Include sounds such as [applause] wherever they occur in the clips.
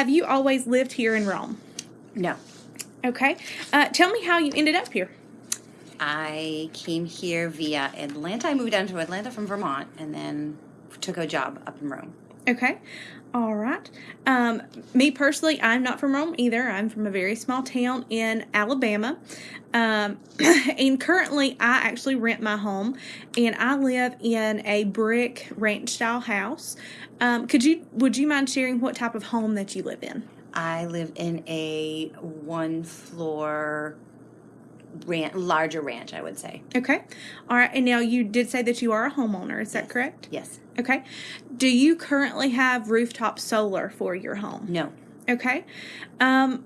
have you always lived here in Rome? No. Okay. Uh, tell me how you ended up here. I came here via Atlanta. I moved down to Atlanta from Vermont and then took a job up in Rome. Okay. All right. Um, me personally, I'm not from Rome either. I'm from a very small town in Alabama. Um, [clears throat] and currently, I actually rent my home and I live in a brick ranch style house. Um, could you, would you mind sharing what type of home that you live in? I live in a one floor ranch, larger ranch, I would say. Okay. All right. And now you did say that you are a homeowner. Is that correct? Yes. Okay. Do you currently have rooftop solar for your home? No. Okay. Um,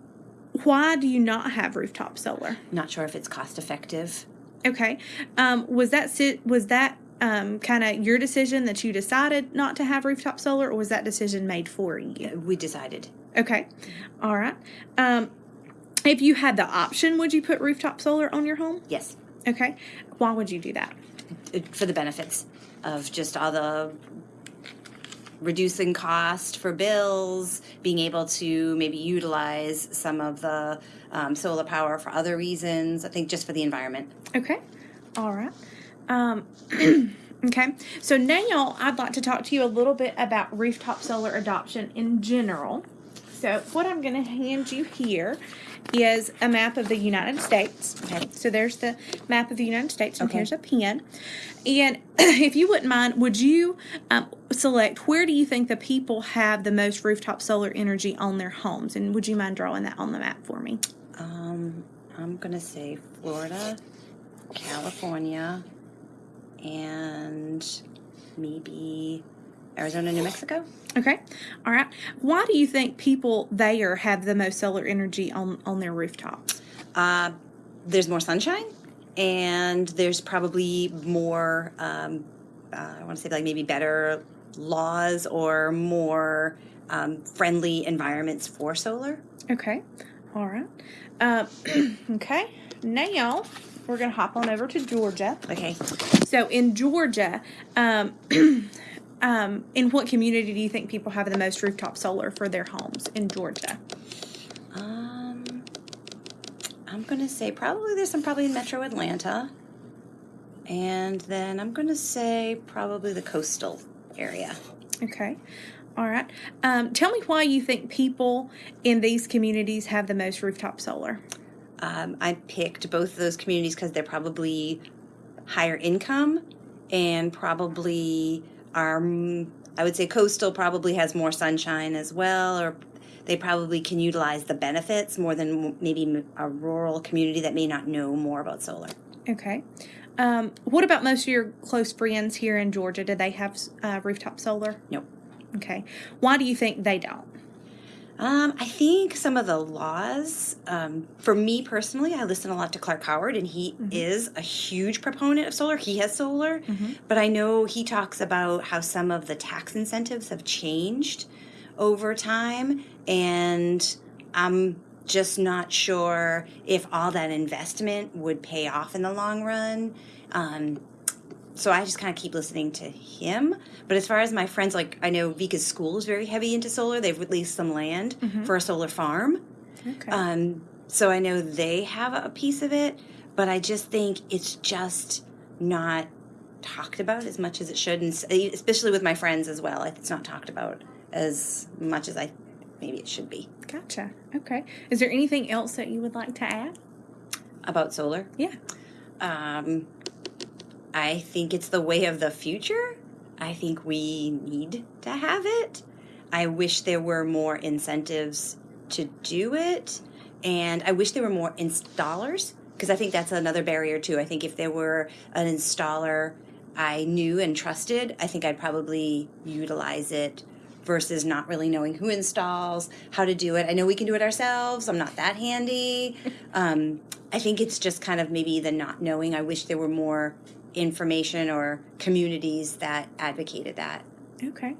why do you not have rooftop solar? Not sure if it's cost effective. Okay. Um, was that si- was that um, kind of your decision that you decided not to have rooftop solar, or was that decision made for you? We decided. Okay. All right. Um, if you had the option, would you put rooftop solar on your home? Yes. Okay. Why would you do that? For the benefits of just all the reducing cost for bills, being able to maybe utilize some of the um, solar power for other reasons. I think just for the environment. Okay. All right. Um, [clears throat] okay. So now I'd like to talk to you a little bit about rooftop solar adoption in general. So what I'm going to hand you here is a map of the United States. Okay. So there's the map of the United States, and Okay. here's a pen. And [clears throat] if you wouldn't mind, would you um, select where do you think the people have the most rooftop solar energy on their homes? And would you mind drawing that on the map for me? Um, I'm gonna say Florida, California, and maybe Arizona, New Mexico. Okay. All right. Why do you think people there have the most solar energy on on their rooftops? Uh, there's more sunshine, and there's probably more. Um, uh, I want to say like maybe better laws or more um, friendly environments for solar. Okay. All right. Uh, [clears throat] okay. Now we're gonna hop on over to Georgia. Okay. So in Georgia, um, [clears throat] um, in what community do you think people have the most rooftop solar for their homes in Georgia? Um, I'm gonna say probably there's some probably in Metro Atlanta, and then I'm gonna say probably the coastal area. Okay. All right. Um, tell me why you think people in these communities have the most rooftop solar. Um, I picked both of those communities because they're probably higher income and probably are. mm, I would say coastal probably has more sunshine as well, or they probably can utilize the benefits more than maybe a rural community that may not know more about solar. Okay. Um, what about most of your close friends here in Georgia? Do they have uh, rooftop solar? Nope. Okay. Why do you think they don't? Um, I think some of the laws, um, for me personally, I listen a lot to Clark Howard, and he is a huge proponent of solar. He has solar, but I know he talks about how some of the tax incentives have changed over time, and I'm just not sure if all that investment would pay off in the long run. Um, so I just kind of keep listening to him. But as far as my friends, like I know Vika's school is very heavy into solar. They've leased some land for a solar farm. Okay. Um, so I know they have a piece of it, but I just think it's just not talked about as much as it should, and especially with my friends as well. It's not talked about as much as I maybe it should be gotcha. Okay. Is there anything else that you would like to add? about solar. Yeah. Um, I think it's the way of the future. I think we need to have it. I wish there were more incentives to do it. And I wish there were more installers because I think that's another barrier too. I think if there were an installer I knew and trusted, I think I'd probably utilize it versus not really knowing who installs, how to do it. I know we can do it ourselves. I'm not that handy. [laughs] Um, I think it's just kind of maybe the not knowing. I wish there were more information or communities that advocated that. Okay.